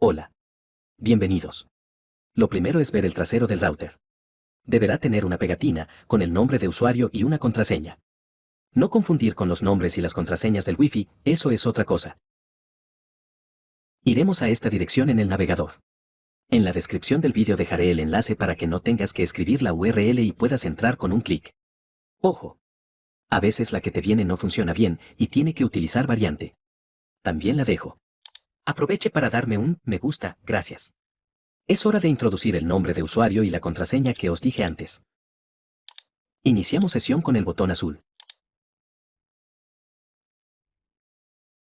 Hola. Bienvenidos. Lo primero es ver el trasero del router. Deberá tener una pegatina con el nombre de usuario y una contraseña. No confundir con los nombres y las contraseñas del Wi-Fi, eso es otra cosa. Iremos a esta dirección en el navegador. En la descripción del vídeo dejaré el enlace para que no tengas que escribir la URL y puedas entrar con un clic. Ojo. A veces la que te viene no funciona bien y tiene que utilizar variante. También la dejo. Aproveche para darme un me gusta, gracias. Es hora de introducir el nombre de usuario y la contraseña que os dije antes. Iniciamos sesión con el botón azul.